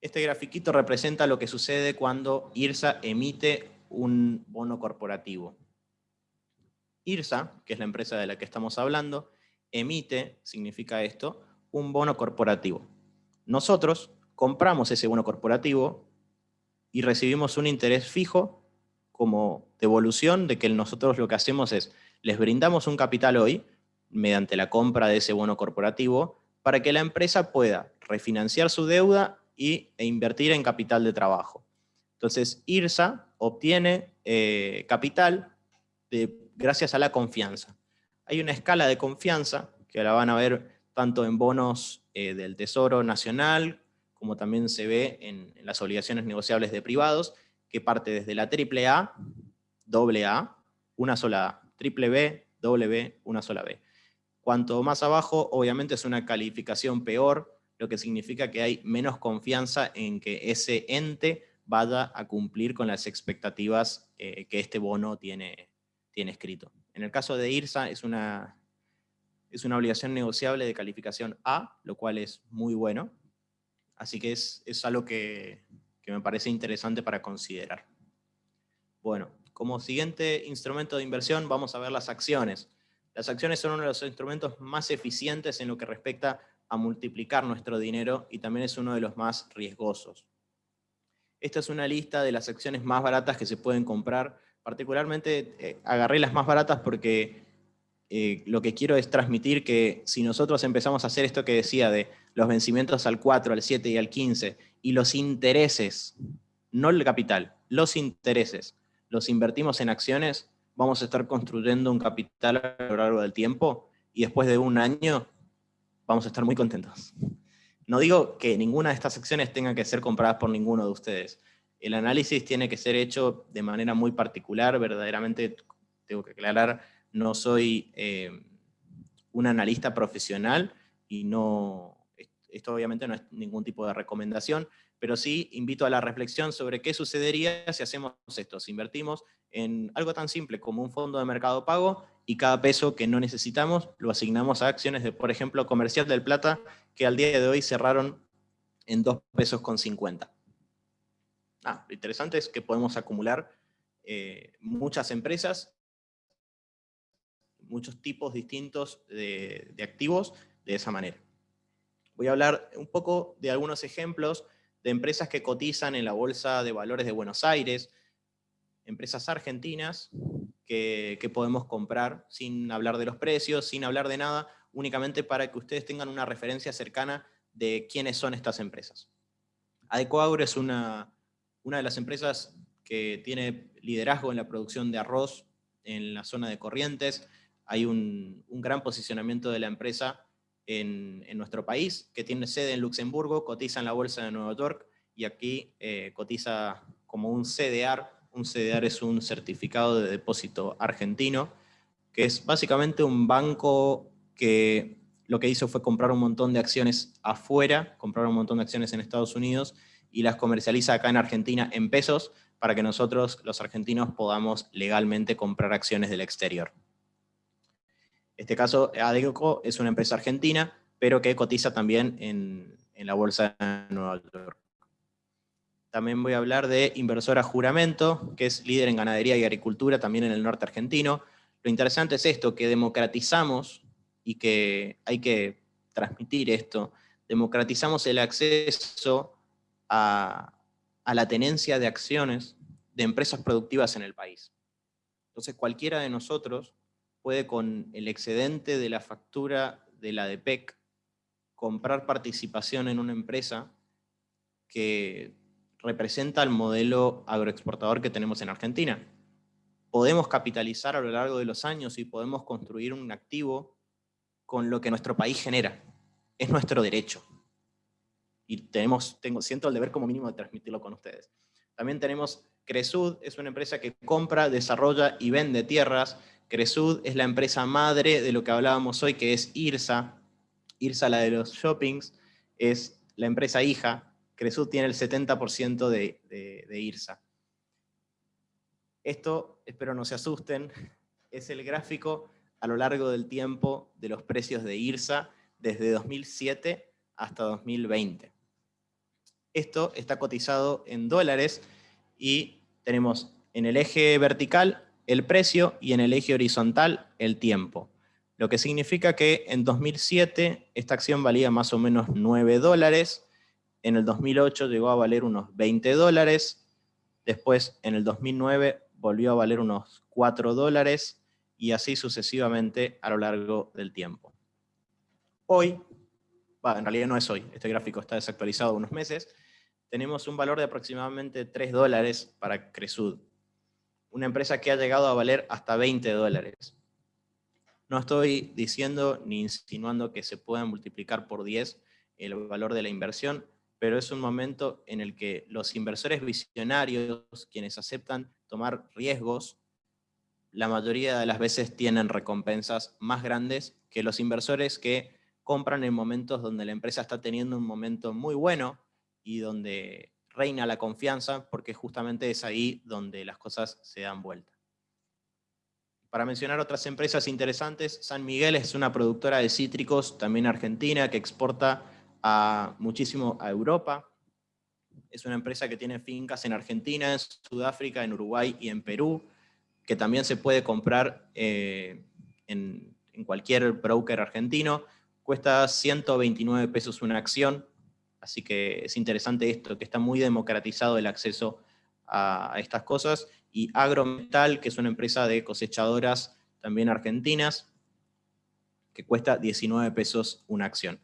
Este grafiquito representa lo que sucede cuando IRSA emite un bono corporativo. IRSA, que es la empresa de la que estamos hablando, emite, significa esto, un bono corporativo. Nosotros compramos ese bono corporativo y recibimos un interés fijo como devolución de que nosotros lo que hacemos es, les brindamos un capital hoy, mediante la compra de ese bono corporativo, para que la empresa pueda refinanciar su deuda y, e invertir en capital de trabajo. Entonces, IRSA obtiene eh, capital gracias a la confianza. Hay una escala de confianza, que la van a ver tanto en bonos eh, del Tesoro Nacional, como también se ve en, las obligaciones negociables de privados, que parte desde la triple A, doble A, una sola A, triple B, B, una sola B. Cuanto más abajo, obviamente es una calificación peor, lo que significa que hay menos confianza en que ese ente vaya a cumplir con las expectativas eh, que este bono tiene, tiene escrito. En el caso de IRSA es una, es una obligación negociable de calificación A, lo cual es muy bueno. Así que es, es algo que, que me parece interesante para considerar. Bueno, como siguiente instrumento de inversión vamos a ver las acciones. Las acciones son uno de los instrumentos más eficientes en lo que respecta a multiplicar nuestro dinero y también es uno de los más riesgosos. Esta es una lista de las acciones más baratas que se pueden comprar. Particularmente eh, agarré las más baratas porque eh, lo que quiero es transmitir que si nosotros empezamos a hacer esto que decía de los vencimientos al 4, al 7 y al 15, y los intereses, no el capital, los intereses, los invertimos en acciones, vamos a estar construyendo un capital a lo largo del tiempo y después de un año vamos a estar muy contentos. No digo que ninguna de estas acciones tenga que ser compradas por ninguno de ustedes. el análisis tiene que ser hecho de manera muy particular, verdaderamente tengo que aclarar, no soy eh, un analista profesional y no, esto obviamente no es ningún tipo de recomendación, pero sí invito a la reflexión sobre qué sucedería si hacemos esto, si invertimos en algo tan simple como un fondo de mercado pago y cada peso que no necesitamos lo asignamos a acciones de, por ejemplo, Comercial del Plata, que al día de hoy cerraron en 2 pesos con 50. Ah, lo interesante es que podemos acumular eh, muchas empresas, muchos tipos distintos de, de activos de esa manera. Voy a hablar un poco de algunos ejemplos de empresas que cotizan en la Bolsa de Valores de Buenos Aires, empresas argentinas que, podemos comprar sin hablar de los precios, sin hablar de nada, únicamente para que ustedes tengan una referencia cercana de quiénes son estas empresas. Adecoagro es una, una de las empresas que tiene liderazgo en la producción de arroz en la zona de Corrientes. Hay un, un gran posicionamiento de la empresa en, nuestro país, que tiene sede en Luxemburgo, cotiza en la Bolsa de Nueva York y aquí eh, cotiza como un CDR. Un CDR es un certificado de depósito argentino, que es básicamente un banco que lo que hizo fue comprar un montón de acciones afuera, comprar un montón de acciones en Estados Unidos y las comercializa acá en Argentina en pesos para que nosotros, los argentinos, podamos legalmente comprar acciones del exterior este caso, Adeco es una empresa argentina, pero que cotiza también en, la bolsa de Nueva York. También voy a hablar de Inversora Juramento, que es líder en ganadería y agricultura también en el norte argentino. Lo interesante es esto, que democratizamos y que hay que transmitir esto, democratizamos el acceso a, a la tenencia de acciones de empresas productivas en el país. Entonces cualquiera de nosotros puede con el excedente de la factura de la DPEC comprar participación en una empresa que representa el modelo agroexportador que tenemos en Argentina. Podemos capitalizar a lo largo de los años y podemos construir un activo con lo que nuestro país genera. Es nuestro derecho. Y tenemos, tengo, siento el deber como mínimo de transmitirlo con ustedes. También tenemos Cresud, es una empresa que compra, desarrolla y vende tierras Cresud es la empresa madre de lo que hablábamos hoy, que es IRSA. IRSA, la de los shoppings, es la empresa hija. Cresud tiene el 70% de, de IRSA. Esto, espero no se asusten, es el gráfico a lo largo del tiempo de los precios de IRSA desde 2007 hasta 2020. Esto está cotizado en dólares y tenemos en el eje vertical el precio y en el eje horizontal el tiempo. Lo que significa que en 2007 esta acción valía más o menos 9 dólares, en el 2008 llegó a valer unos 20 dólares, después en el 2009 volvió a valer unos 4 dólares y así sucesivamente a lo largo del tiempo. Hoy, en realidad no es hoy, este gráfico está desactualizado unos meses, tenemos un valor de aproximadamente 3 dólares para Cresud una empresa que ha llegado a valer hasta 20 dólares. No estoy diciendo ni insinuando que se pueda multiplicar por 10 el valor de la inversión, pero es un momento en el que los inversores visionarios, quienes aceptan tomar riesgos, la mayoría de las veces tienen recompensas más grandes que los inversores que compran en momentos donde la empresa está teniendo un momento muy bueno y donde reina la confianza porque justamente es ahí donde las cosas se dan vuelta. Para mencionar otras empresas interesantes, San Miguel es una productora de cítricos, también argentina, que exporta a, muchísimo a Europa. Es una empresa que tiene fincas en Argentina, en Sudáfrica, en Uruguay y en Perú, que también se puede comprar eh, en, en cualquier broker argentino. Cuesta 129 pesos una acción, Así que es interesante esto, que está muy democratizado el acceso a estas cosas. Y Agrometal, que es una empresa de cosechadoras también argentinas, que cuesta 19 pesos una acción.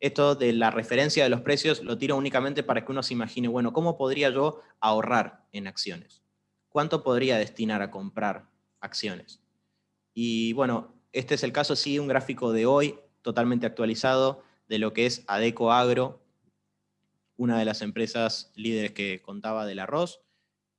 Esto de la referencia de los precios lo tiro únicamente para que uno se imagine, bueno, ¿cómo podría yo ahorrar en acciones? ¿Cuánto podría destinar a comprar acciones? Y bueno, este es el caso, sí, un gráfico de hoy, totalmente actualizado, de lo que es Adeco Agro, una de las empresas líderes que contaba del arroz.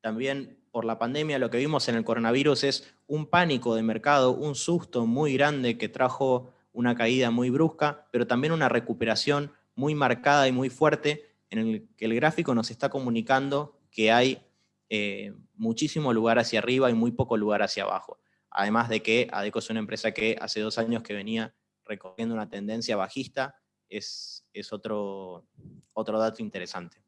También por la pandemia lo que vimos en el coronavirus es un pánico de mercado, un susto muy grande que trajo una caída muy brusca, pero también una recuperación muy marcada y muy fuerte en el que el gráfico nos está comunicando que hay eh, muchísimo lugar hacia arriba y muy poco lugar hacia abajo. Además de que ADECO es una empresa que hace dos años que venía recorriendo una tendencia bajista, es, es otro, otro dato interesante.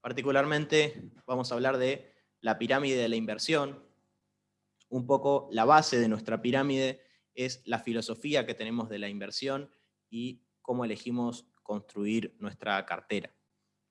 Particularmente vamos a hablar de la pirámide de la inversión. Un poco la base de nuestra pirámide es la filosofía que tenemos de la inversión y cómo elegimos construir nuestra cartera.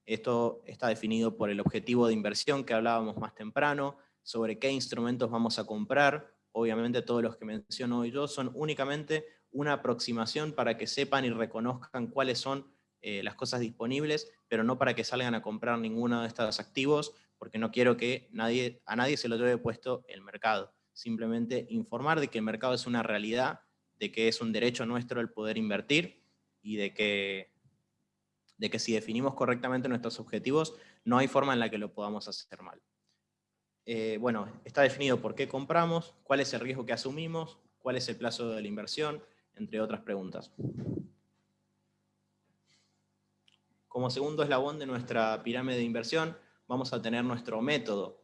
Esto está definido por el objetivo de inversión que hablábamos más temprano, sobre qué instrumentos vamos a comprar. Obviamente todos los que menciono hoy yo son únicamente una aproximación para que sepan y reconozcan cuáles son eh, las cosas disponibles, pero no para que salgan a comprar ninguno de estos activos, porque no quiero que nadie, a nadie se lo lleve puesto el mercado. Simplemente informar de que el mercado es una realidad, de que es un derecho nuestro el poder invertir y de que de que si definimos correctamente nuestros objetivos, no hay forma en la que lo podamos hacer mal. Eh, bueno, está definido por qué compramos, cuál es el riesgo que asumimos, cuál es el plazo de la inversión, entre otras preguntas. Como segundo eslabón de nuestra pirámide de inversión, vamos a tener nuestro método.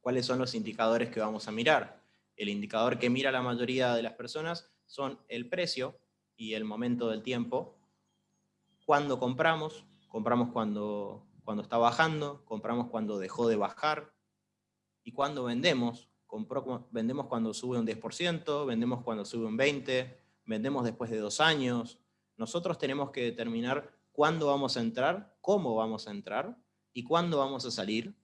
¿Cuáles son los indicadores que vamos a mirar? El indicador que mira la mayoría de las personas son el precio y el momento del tiempo. Cuando compramos, compramos cuando, cuando está bajando, compramos cuando dejó de bajar, y cuando vendemos, vendemos cuando sube un 10%, vendemos cuando sube un 20%, vendemos después de dos años. Nosotros tenemos que determinar cuándo vamos a entrar, cómo vamos a entrar, y cuándo vamos a salir,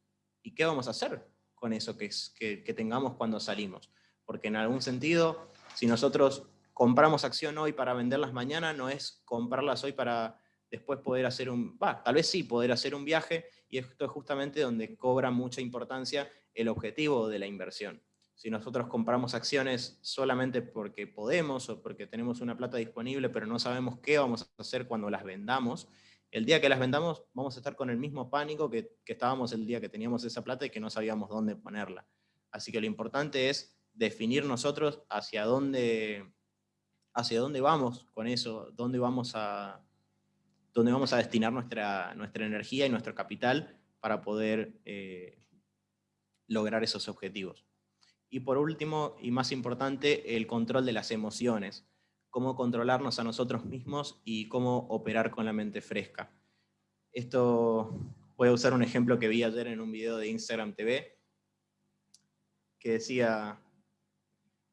y qué vamos a hacer con eso que, que, que tengamos cuando salimos. Porque en algún sentido, si nosotros compramos acción hoy para venderlas mañana, no es comprarlas hoy para después poder hacer un, tal vez sí, poder hacer un viaje, y esto es justamente donde cobra mucha importancia el objetivo de la inversión. Si nosotros compramos acciones solamente porque podemos o porque tenemos una plata disponible, pero no sabemos qué vamos a hacer cuando las vendamos, el día que las vendamos vamos a estar con el mismo pánico que, que estábamos el día que teníamos esa plata y que no sabíamos dónde ponerla. Así que lo importante es definir nosotros hacia dónde, hacia dónde vamos con eso, dónde vamos a, donde vamos a destinar nuestra, nuestra energía y nuestro capital para poder eh, lograr esos objetivos. Y por último, y más importante, el control de las emociones. Cómo controlarnos a nosotros mismos y cómo operar con la mente fresca. Esto, voy a usar un ejemplo que vi ayer en un video de Instagram TV, que decía,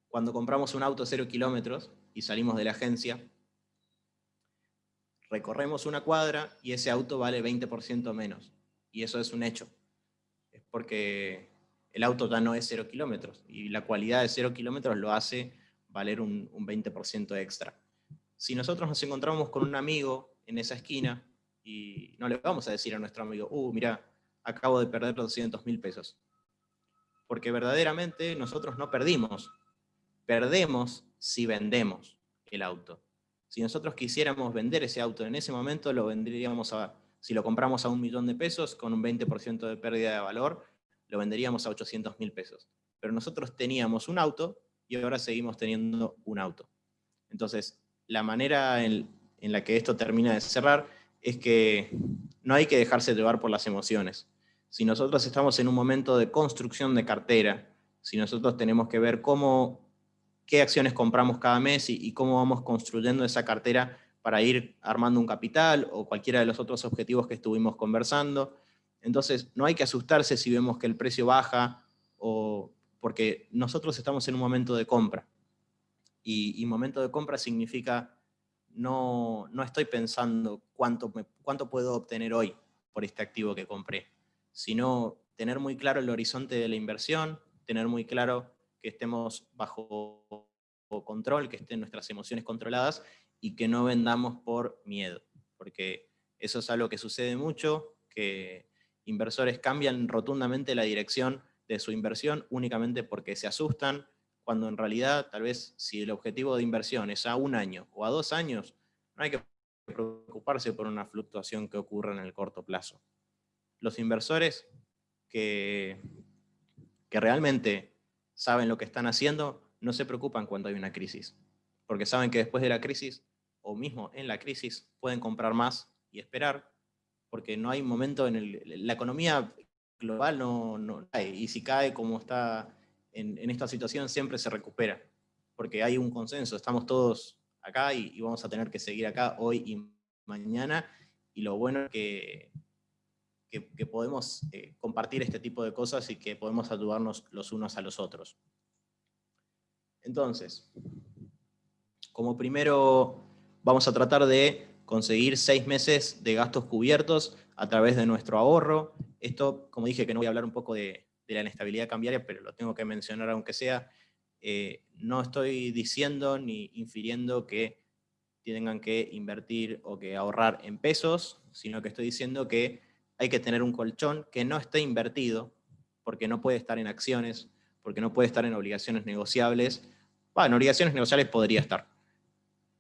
cuando compramos un auto cero kilómetros y salimos de la agencia, recorremos una cuadra y ese auto vale 20% menos. Y eso es un hecho. Es porque el auto ya no es cero kilómetros y la cualidad de cero kilómetros lo hace valer un, 20% extra. Si nosotros nos encontramos con un amigo en esa esquina y no le vamos a decir a nuestro amigo, uh, mira, acabo de perder 200 mil pesos. Porque verdaderamente nosotros no perdimos. Perdemos si vendemos el auto. Si nosotros quisiéramos vender ese auto en ese momento, lo vendríamos a, si lo compramos a un millón de pesos, con un 20% de pérdida de valor, lo venderíamos a 800 mil pesos. Pero nosotros teníamos un auto y ahora seguimos teniendo un auto. Entonces, la manera en, la que esto termina de cerrar es que no hay que dejarse llevar por las emociones. Si nosotros estamos en un momento de construcción de cartera, si nosotros tenemos que ver cómo qué acciones compramos cada mes y, cómo vamos construyendo esa cartera para ir armando un capital o cualquiera de los otros objetivos que estuvimos conversando. Entonces, no hay que asustarse si vemos que el precio baja o porque nosotros estamos en un momento de compra. Y, momento de compra significa no, no estoy pensando cuánto, cuánto puedo obtener hoy por este activo que compré, sino tener muy claro el horizonte de la inversión, tener muy claro que estemos bajo control, que estén nuestras emociones controladas y que no vendamos por miedo, porque eso es algo que sucede mucho, que inversores cambian rotundamente la dirección de su inversión únicamente porque se asustan, cuando en realidad tal vez si el objetivo de inversión es a un año o a dos años, no hay que preocuparse por una fluctuación que ocurra en el corto plazo. Los inversores que, que realmente saben lo que están haciendo no se preocupan cuando hay una crisis, porque saben que después de la crisis, o mismo en la crisis, pueden comprar más y esperar, porque no hay momento en el, la economía global no, no hay, y si cae como está en, en esta situación siempre se recupera, porque hay un consenso, estamos todos acá y, vamos a tener que seguir acá hoy y mañana. Y lo bueno es que, que, podemos eh, compartir este tipo de cosas y que podemos ayudarnos los unos a los otros. Entonces, como primero vamos a tratar de conseguir seis meses de gastos cubiertos a través de nuestro ahorro. Esto, como dije, que no voy a hablar un poco de, la inestabilidad cambiaria, pero lo tengo que mencionar aunque sea, eh, no estoy diciendo ni infiriendo que tengan que invertir o que ahorrar en pesos, sino que estoy diciendo que hay que tener un colchón que no esté invertido, porque no puede estar en acciones, porque no puede estar en obligaciones negociables. Bueno, en obligaciones negociables podría estar.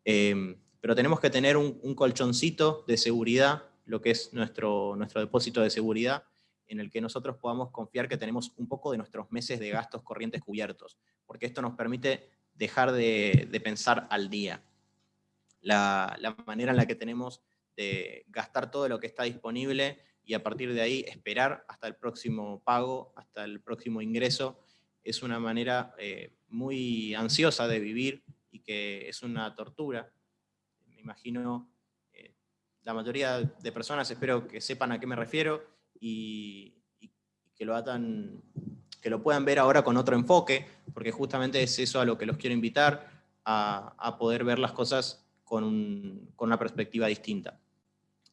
Em, pero tenemos que tener un, un, colchoncito de seguridad, lo que es nuestro, nuestro depósito de seguridad, en el que nosotros podamos confiar que tenemos un poco de nuestros meses de gastos corrientes cubiertos, porque esto nos permite dejar de, pensar al día. La, manera en la que tenemos de gastar todo lo que está disponible y a partir de ahí esperar hasta el próximo pago, hasta el próximo ingreso, es una manera eh, muy ansiosa de vivir y que es una tortura. Imagino, eh, la mayoría de personas espero que sepan a qué me refiero, y, que lo que lo puedan ver ahora con otro enfoque, porque justamente es eso a lo que los quiero invitar, a, poder ver las cosas con, una perspectiva distinta.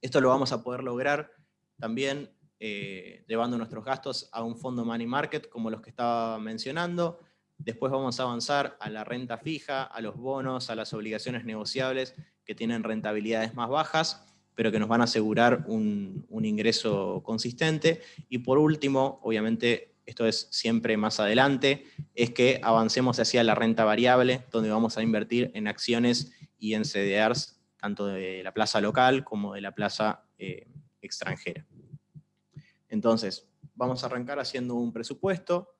Esto lo vamos a poder lograr también eh, llevando nuestros gastos a un fondo money market, como los que estaba mencionando. Después vamos a avanzar a la renta fija, a los bonos, a las obligaciones negociables que tienen rentabilidades más bajas pero que nos van a asegurar un, ingreso consistente. Y por último, obviamente, esto es siempre más adelante, es que avancemos hacia la renta variable, donde vamos a invertir en acciones y en CDRs, tanto de la plaza local como de la plaza eh, extranjera. Entonces, vamos a arrancar haciendo un presupuesto,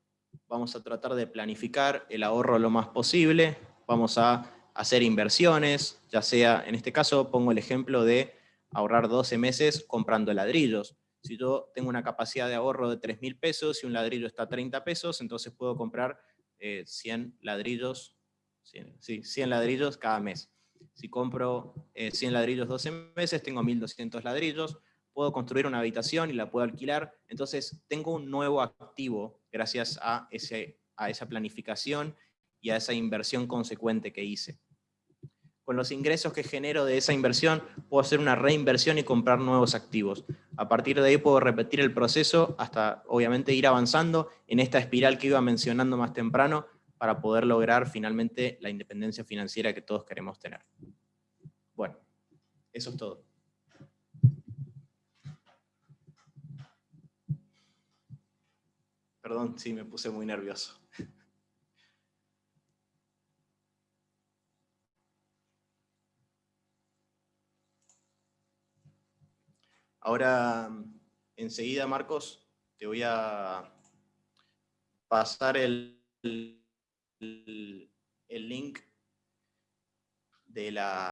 vamos a tratar de planificar el ahorro lo más posible, vamos a hacer inversiones, ya sea, en este caso pongo el ejemplo de ahorrar 12 meses comprando ladrillos. Si yo tengo una capacidad de ahorro de 3 mil pesos y un ladrillo está a 30 pesos, entonces puedo comprar 100 eh, ladrillos, 100, ladrillos cada mes. Si compro 100 eh, ladrillos 12 meses, tengo 1200 ladrillos, puedo construir una habitación y la puedo alquilar, entonces tengo un nuevo activo gracias a, ese, a esa planificación y a esa inversión consecuente que hice con los ingresos que genero de esa inversión, puedo hacer una reinversión y comprar nuevos activos. A partir de ahí puedo repetir el proceso hasta, obviamente, ir avanzando en esta espiral que iba mencionando más temprano para poder lograr finalmente la independencia financiera que todos queremos tener. Bueno, eso es todo. Perdón, sí, me puse muy nervioso. Ahora, enseguida, Marcos, te voy a pasar el, el, link de la